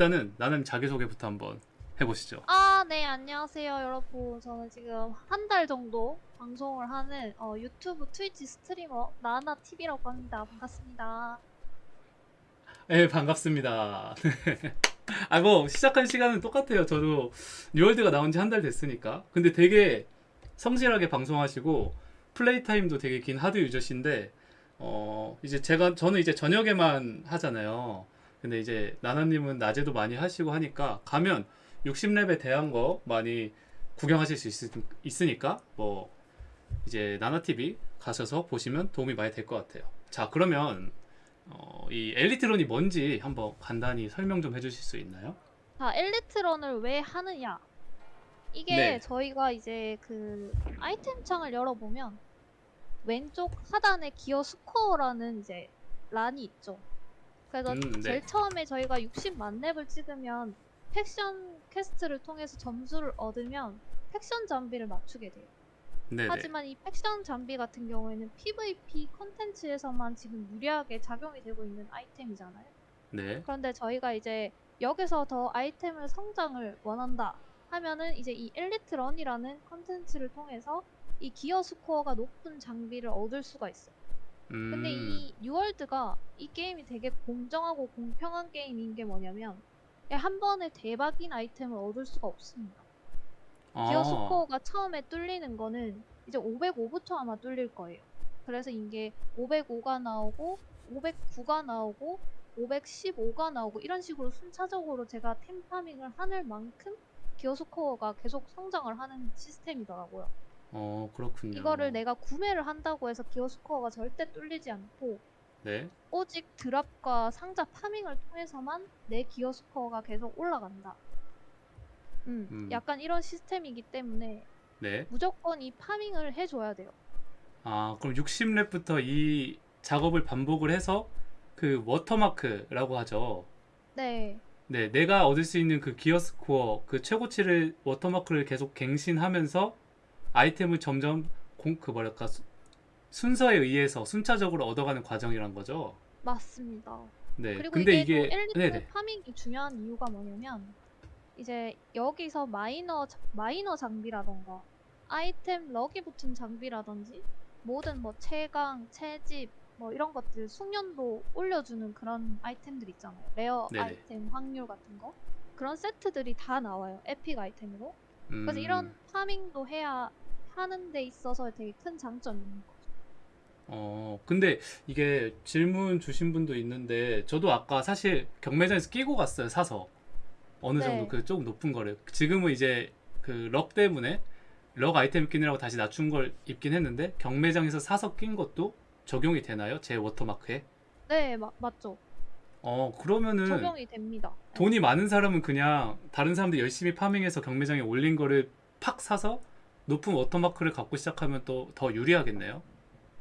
일단은 나는 자기소개부터 한번 해보시죠. 아, 네, 안녕하세요, 여러분. 저는 지금 한 달 정도 방송을 하는 어, 유튜브 트위치 스트리머 나나TV라고 합니다. 반갑습니다. 네, 반갑습니다. 아, 뭐, 시작한 시간은 똑같아요. 저도 뉴월드가 나온 지 한 달 됐으니까. 근데 되게 성실하게 방송하시고, 플레이 타임도 되게 긴 hard 유저신데, 어, 이제 제가, 저는 이제 저녁에만 하잖아요. 근데 이제 나나님은 낮에도 많이 하시고 하니까, 가면 60렙에 대한 거 많이 구경하실 수 있, 있으니까, 뭐, 이제 나나TV 가셔서 보시면 도움이 많이 될 것 같아요. 자, 그러면, 어, 이 엘리트론이 뭔지 한번 간단히 설명 좀 해주실 수 있나요? 자, 엘리트런을 왜 하느냐? 이게 네. 저희가 이제 그 아이템 창을 열어보면 왼쪽 하단에 기어 스코어라는 이제 run이 있죠. 그래서 음, 네. 제일 처음에 저희가 60 만렙을 찍으면 faction quest를 통해서 점수를 얻으면 faction 장비를 맞추게 돼요. 네네. 하지만 이 faction 장비 같은 경우에는 PVP 컨텐츠에서만 지금 유리하게 작용이 되고 있는 아이템이잖아요. 네. 그런데 저희가 이제 여기서 더 아이템을 성장을 원한다 하면은 이제 이 엘리트 run이라는 컨텐츠를 통해서 이 기어 스코어가 높은 장비를 얻을 수가 있어요. 음, 근데 이 뉴월드가 이 게임이 되게 공정하고 공평한 게임인 게 뭐냐면 한 번에 대박인 아이템을 얻을 수가 없습니다. 기어 아, 스코어가 처음에 뚫리는 거는 이제 505부터 아마 뚫릴 거예요. 그래서 이게 505가 나오고 509가 나오고 515가 나오고 이런 식으로 순차적으로 제가 템 파밍을 하는 만큼 기어 스코어가 계속 성장을 하는 시스템이더라고요. 어, 그렇군요. 이거를 내가 구매를 한다고 해서 기어 스코어가 절대 뚫리지 않고 네. 오직 drop과 상자 farming을 통해서만 내 기어 스코어가 계속 올라간다. 음, 음. 약간 이런 시스템이기 때문에 네. 무조건 이 farming을 해줘야 돼요. 아, 그럼 60렙부터 이 작업을 반복을 해서 그 watermark라고 하죠. 네, 네, 내가 얻을 수 있는 그 gear score, 그 최고치를 watermark를 계속 갱신하면서 아이템을 점점 공, 그 뭐랄까 수- 순서에 의해서 순차적으로 얻어가는 과정이란 거죠. 맞습니다. 네. 그리고 근데 이게, 이게 또 엘리트 네네. farming이 중요한 이유가 뭐냐면 이제 여기서 miner 자- miner 장비라던가 아이템 luck이 붙은 장비라든지 모든 뭐 채광, 채집 뭐 이런 것들 숙련도 올려주는 그런 아이템들 있잖아요. rare 네네. 아이템 확률 같은 거 그런 세트들이 다 나와요. epic 아이템으로. 그래서 음, 이런 farming도 해야 하는 데 있어서 되게 큰 있는 거죠. 어, 근데 이게 질문 주신 분도 있는데 저도 아까 사실 경매장에서 끼고 갔어요, 사서. 어느 네. 정도 그 조금 높은 거를. 지금은 이제 그 luck 때문에 luck 아이템 끼느라고 다시 낮춘 걸 입긴 했는데 경매장에서 사서 낀 것도 적용이 되나요? 제 watermark에? 네, 마- 맞죠. 어, 그러면은 적용이 됩니다. 네. 돈이 많은 사람은 그냥 다른 사람들 열심히 farming해서 경매장에 올린 거를 팍 사서 높은 watermark를 갖고 시작하면 또 더 유리하겠네요.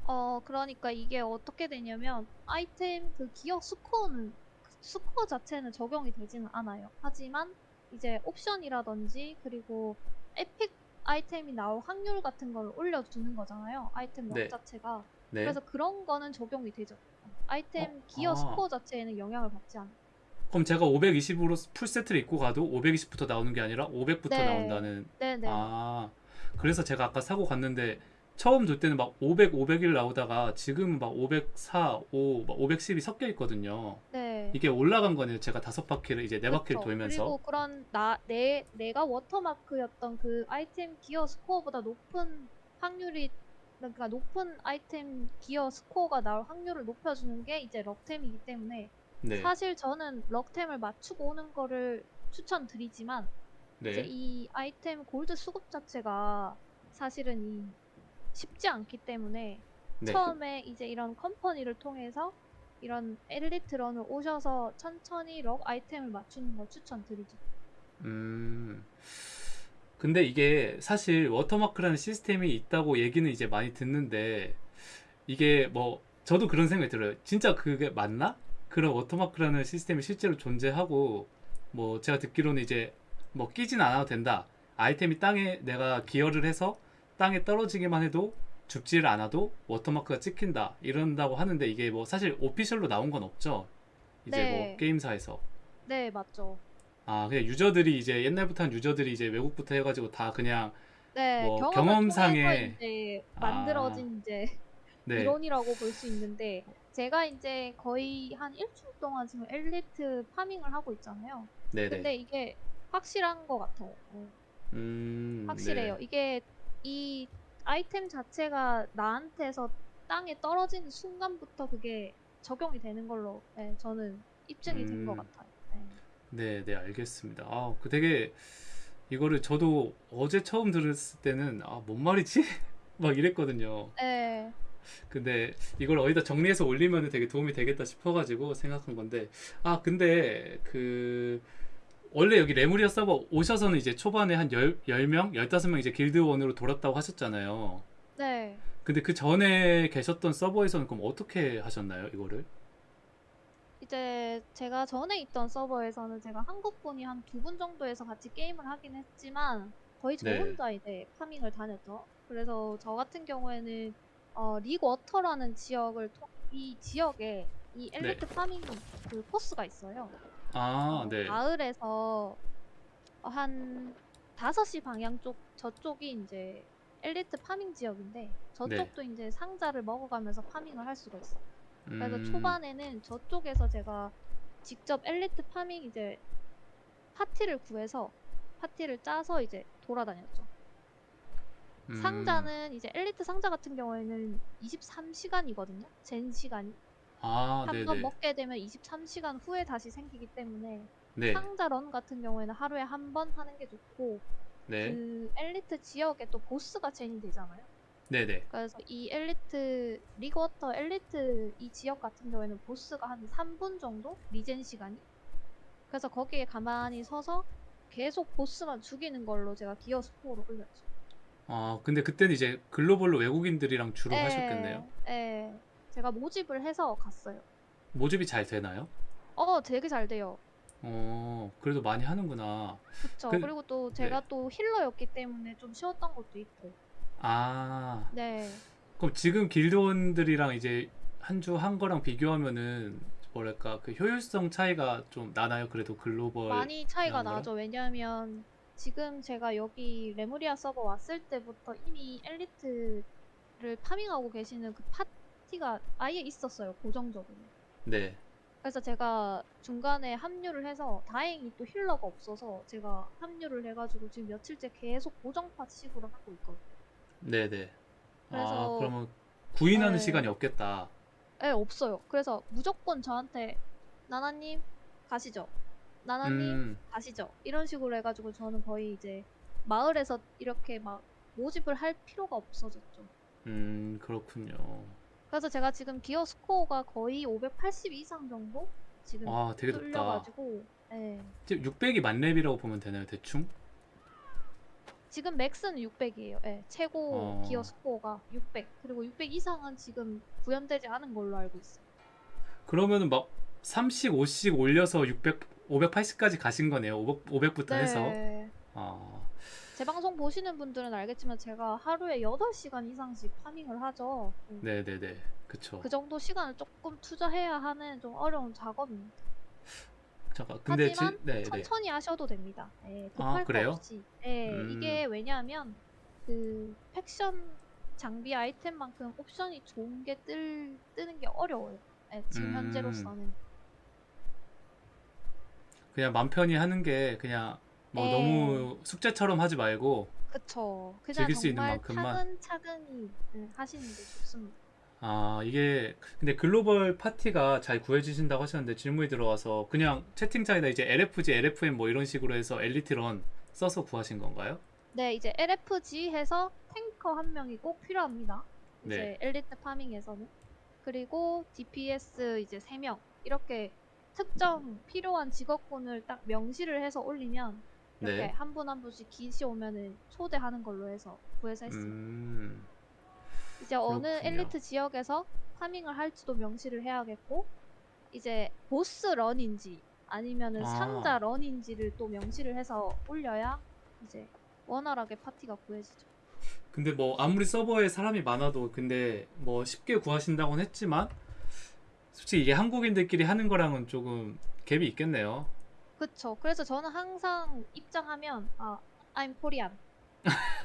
어, 그러니까 이게 어떻게 되냐면 아이템 그 gear score는 score 자체는 적용이 되지는 않아요. 하지만 이제 옵션이라든지 그리고 epic 아이템이 나올 확률 같은 걸 올려주는 거잖아요. 아이템 luck 네. 자체가. 네. 그래서 그런 거는 적용이 되죠. 아이템 어? 기어 아. 스코어 자체에는 영향을 받지 않아요. 그럼 제가 520으로 풀 세트를 입고 가도 520부터 나오는 게 아니라 500부터 네. 나온다는. 네네. 아, 그래서 제가 아까 사고 갔는데 처음 돌 때는 막 500, 501 나오다가 지금은 막 504, 5, 막 510이 섞여 있거든요. 네. 이게 올라간 거네요. 제가 다섯 바퀴를 이제 네 바퀴를. 돌면서. 그리고 그런 나 내 내가 워터마크였던 그 아이템 기어 스코어보다 높은 확률이 그러니까 높은 아이템 기어 스코어가 나올 확률을 높여주는 게 이제 럭템이기 때문에 네. 사실 저는 럭템을 맞추고 오는 거를 추천드리지만 이제 네. 이 아이템 골드 수급 자체가 사실은 이 쉽지 않기 때문에 네. 처음에 이제 이런 컴퍼니를 통해서 이런 엘리트 run을 오셔서 천천히 luck 아이템을 맞추는 걸 추천드리죠. 음. 근데 이게 사실 watermark라는 시스템이 있다고 얘기는 이제 많이 듣는데 이게 뭐 저도 그런 생각이 들어요. 진짜 그게 맞나? 그런 watermark라는 시스템이 실제로 존재하고 뭐 제가 듣기로는 이제 뭐 끼진 않아도 된다. 아이템이 땅에 내가 기여를 해서 땅에 떨어지기만 해도 죽지를 않아도 워터마크가 찍힌다 이런다고 하는데 이게 뭐 사실 오피셜로 나온 건 없죠. 이제 네. 뭐 게임사에서. 네, 맞죠. 아 그냥 유저들이 이제 옛날부터 한 유저들이 이제 외국부터 해가지고 다 그냥 네, 뭐 경험상에- 이제 아. 만들어진 이제 네. 이론이라고 볼 수 있는데 제가 이제 거의 한 일주일 동안 지금 엘리트 파밍을 하고 있잖아요. 네네. 근데 이게 확실한 것 같아요. 어, 음, 확실해요. 네. 이게 이 아이템 자체가 나한테서 땅에 떨어지는 순간부터 그게 적용이 되는 걸로 네, 저는 입증이 된것 음. 같아요. 네. 네, 네, 알겠습니다. 아, 그 되게 이거를 저도 어제 처음 들었을 때는 아, 뭔 말이지? 막 이랬거든요. 네. 근데 이걸 어디다 정리해서 올리면 되게 도움이 되겠다 싶어가지고 생각한 건데 아 근데 그 원래 여기 레무리아 서버 오셔서는 이제 초반에 한 10, 10명? 15명 이제 길드원으로 돌았다고 하셨잖아요. 네. 근데 그 전에 계셨던 서버에서는 그럼 어떻게 하셨나요, 이거를? 이제 제가 전에 있던 서버에서는 제가 한국 분이 한 두 분 정도에서 같이 게임을 하긴 했지만 거의 저 네. 혼자 이제 farming을 다녔죠. 그래서 저 같은 경우에는 어, 리크워터라는 지역을 통, 이 지역에 이 엘리트 farming 그 코스가 있어요. 네. 아, 어, 네. 마을에서 한 5시 방향 쪽 저쪽이 이제 엘리트 farming 지역인데 저쪽도 이제 상자를 먹어가면서 farming을 할 수가 있어요. 그래서 음, 초반에는 저쪽에서 제가 직접 엘리트 farming 이제 파티를 구해서 파티를 짜서 이제 돌아다녔죠. 음, 상자는 이제 엘리트 상자 같은 경우에는 23시간이거든요. gen 시간이. 아, 한 네네. 번 먹게 되면 23시간 후에 다시 생기기 때문에 네, 상자 run 같은 경우에는 하루에 한 번 하는 게 좋고 네, 그 엘리트 지역에 또 보스가 젠이 되잖아요. 네네. 그래서 이 엘리트 리그워터 엘리트 이 지역 같은 경우에는 보스가 한 3분 정도 regen 시간이 그래서 거기에 가만히 서서 계속 보스만 죽이는 걸로 제가 gear score를 올렸죠. 아, 근데 그때는 이제 글로벌로 외국인들이랑 주로 예, 하셨겠네요. 예. 제가 모집을 해서 갔어요. 모집이 잘 되나요? 어, 되게 잘 돼요. 어, 그래도 많이 하는구나. 그쵸. 그- 그리고 또 제가 또 힐러였기 때문에 좀 쉬웠던 것도 있고. 아, 네. 그럼 지금 길드원들이랑 이제 한 주 한 거랑 비교하면은 뭐랄까 그 효율성 차이가 좀 나나요? 그래도 글로벌 많이 차이가 거랑? 나죠. 왜냐하면 지금 제가 여기 레무리아 서버 왔을 때부터 이미 엘리트를 farming하고 계시는 그 파티가 아예 있었어요. 고정적으로. 네. 그래서 제가 중간에 합류를 해서 다행히 또 healer가 없어서 제가 합류를 해가지고 지금 며칠째 계속 고정 파티식으로 하고 있거든요. 네네. 아, 그래서- 그러면 구인하는 네. 시간이 없겠다. 네, 없어요. 그래서 무조건 저한테 나나님 가시죠. 나나님 음, 가시죠. 이런 식으로 해가지고 저는 거의 이제 마을에서 이렇게 막 모집을 할 필요가 없어졌죠. 음, 그렇군요. 그래서 제가 지금 기어 스코어가 거의 580 이상 정도 지금 아, 되게 높다. 뚫려가지고 네. 지금 600이 만렙이라고 보면 되나요, 대충? 지금 맥스는 600이에요. 네, 최고 어. 기어 스코어가 600. 그리고 600 이상은 지금 구현되지 않은 걸로 알고 있어요. 그러면은 막 3씩, 5씩 올려서 600, 580까지 가신 거네요. 500, 부터 해서. 네. 아, 제 방송 보시는 분들은 알겠지만 제가 하루에 8시간 이상씩 파밍을 하죠. 음. 네네네. 그쵸. 그 정도 시간을 조금 투자해야 하는 좀 어려운 작업입니다. 잠깐, 근데 지, 하지만 네네. 천천히 하셔도 됩니다. 네, 아, 급할 거 그래요? 없이. 네, 음. 이게 왜냐하면 그 팩션 장비 아이템만큼 옵션이 좋은 게 뜰, 뜨는 게 어려워요. 네, 지금 음. 현재로서는. 그냥 맘 편히 하는 게 그냥 뭐 네. 너무 숙제처럼 하지 말고 그쵸. 그냥 즐길 수 있는 만큼만. 차근차근히 네, 하시는 게 좋습니다. 아 이게 근데 글로벌 파티가 잘 구해주신다고 하셨는데 질문이 들어와서 그냥 채팅창에다 이제 LFG, LFM 뭐 이런 식으로 해서 엘리트런 써서 구하신 건가요? 네, 이제 LFG 해서 탱커 한 명이 꼭 필요합니다. 이제 네. 엘리트 파밍에서는. 그리고 DPS 이제 3명. 이렇게 특정 필요한 직업군을 딱 명시를 해서 올리면 이렇게 네. 한분 한 분씩 기시 오면은 초대하는 걸로 해서 구해서 했습니다. 음, 이제 어느 그렇군요. 엘리트 지역에서 파밍을 할지도 명시를 해야겠고 이제 보스 런인지 아니면은 아. 상자 런인지를 또 명시를 해서 올려야 이제 원활하게 파티가 구해지죠. 근데 뭐 아무리 서버에 사람이 많아도 근데 뭐 쉽게 구하신다고는 했지만 솔직히 이게 한국인들끼리 하는 거랑은 조금 갭이 있겠네요. 그쵸. 그래서 저는 항상 입장하면 아, I'm Korean.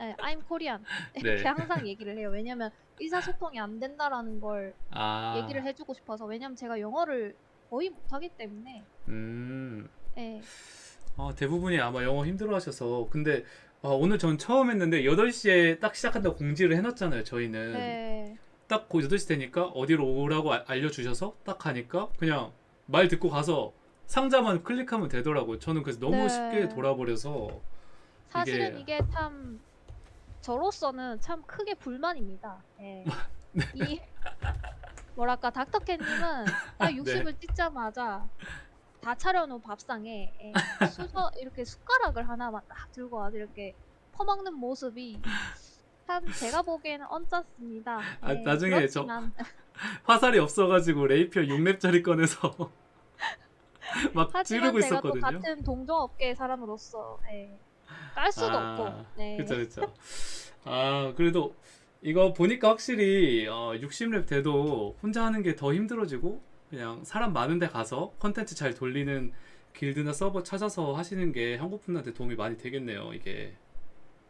네, I'm Korean. 이렇게 네. 항상 얘기를 해요. 왜냐면 의사소통이 안 된다라는 걸 아, 얘기를 해주고 싶어서. 왜냐면 제가 영어를 거의 못하기 때문에. 음, 네. 아, 대부분이 아마 영어 힘들어하셔서 근데 아, 오늘 전 처음 했는데 8시에 딱 시작한다고 공지를 해놨잖아요. 저희는 네. 딱그 8시 되니까 어디로 오라고 아- 알려주셔서 딱 가니까 그냥 말 듣고 가서 상자만 클릭하면 되더라고요. 저는 그래서 너무 네. 쉽게 돌아버려서 사실은 이게- 이게 참 저로서는 참 크게 불만입니다. 예. 이 뭐랄까 닥터캣님은 딱 60을 찍자마자 다 차려놓은 밥상에 예, 수저 이렇게 숟가락을 하나만 딱 들고 와서 이렇게 퍼먹는 모습이 참 제가 보기에는 언짢습니다. 아, 예, 나중에 저- 그렇지만 화살이 없어가지고 레이피어 6렙짜리 꺼내서 막 찌르고 있었거든요. 같은 동종업계 사람으로서 예, 깔 수도 아, 없고 네. 그쵸 그쵸. 아 그래도 이거 보니까 확실히 어, 60렙 돼도 혼자 하는 게 더 힘들어지고 그냥 사람 많은데 가서 컨텐츠 잘 돌리는 길드나 서버 찾아서 하시는 게 한국 분들한테 도움이 많이 되겠네요. 이게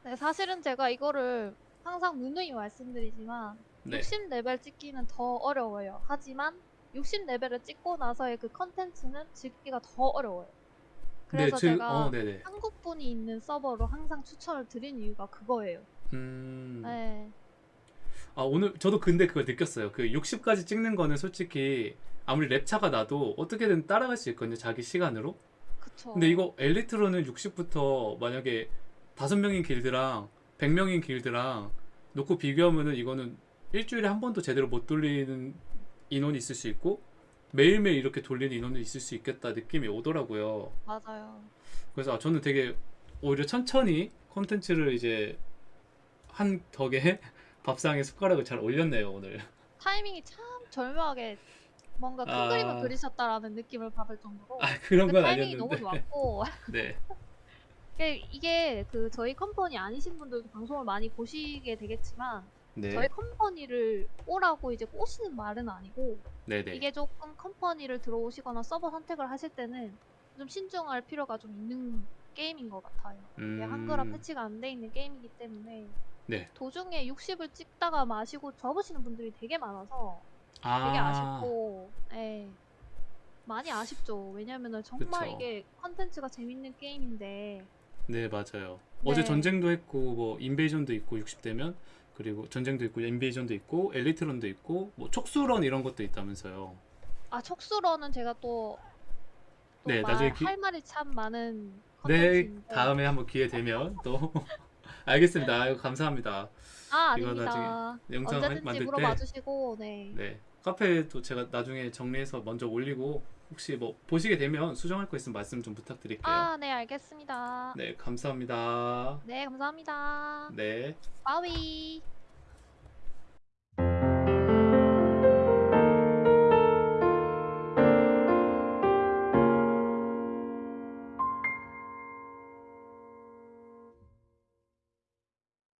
네, 사실은 제가 이거를 항상 누누이 말씀드리지만 네. 60레벨 찍기는 더 어려워요. 하지만 60레벨을 찍고 나서의 그 컨텐츠는 찍기가 더 어려워요. 그래서 제- 제가 어, 네네. 한국 분이 있는 서버로 항상 추천을 드린 이유가 그거예요. 음. 네. 아, 오늘 저도 근데 그걸 느꼈어요. 그 60까지 찍는 거는 솔직히 아무리 랩차가 나도 어떻게든 따라갈 수 있거든요. 자기 시간으로. 그쵸. 근데 이거 엘리트로는 60부터 만약에 다섯 명인 길드랑 100명인 길드랑 놓고 비교하면은 이거는 일주일에 한 번도 제대로 못 돌리는 인원이 있을 수 있고 매일매일 이렇게 돌리는 인원이 있을 수 있겠다 느낌이 오더라고요. 맞아요. 그래서 아, 저는 되게 오히려 천천히 콘텐츠를 이제 한 덕에 밥상에 숟가락을 잘 올렸네요, 오늘. 타이밍이 참 절묘하게 뭔가 큰 아. 그림을 그리셨다라는 느낌을 받을 정도로 아, 그런 그 건 타이밍이 너무 아니었는데. 좋았고 네. 이게- 이게 그 저희 컴퍼니 아니신 분들도 방송을 많이 보시게 되겠지만 네. 저희 company를 오라고 이제 꼬시는 말은 아니고 네, 네. 이게 조금 company를 들어오시거나 서버 선택을 하실 때는 좀 신중할 필요가 좀 있는 게임인 것 같아요. 이게 음. 한글화 패치가 안 돼 있는 게임이기 때문에 네. 도중에 60을 찍다가 마시고 접으시는 분들이 되게 많아서 아. 되게 아쉽고 예. 많이 아쉽죠. 왜냐면은 정말 그쵸. 이게 컨텐츠가 재밌는 게임인데 네, 맞아요. 어제 네. 전쟁도 했고 뭐 인베이전도 있고 60대면 그리고 전쟁도 있고 인베이전도 있고 엘리트론도 있고 뭐 촉수런 이런 것도 있다면서요. 아 촉수러는 제가 또, 또 네, 말- 나중에 기- 할 말이 참 많은 네, 컨텐츠인데 다음에 한번 기회 되면 또 알겠습니다. 아유, 감사합니다. 아 이거 아닙니다. 나중에 영상 언제든지 만들 물어봐 때 주시고 네. 네. 카페도 제가 나중에 정리해서 먼저 올리고 혹시 뭐 보시게 되면 수정할 거 있으면 말씀 좀 부탁드릴게요. 아, 네, 알겠습니다. 네, 감사합니다. 네, 감사합니다. 네. 빠위.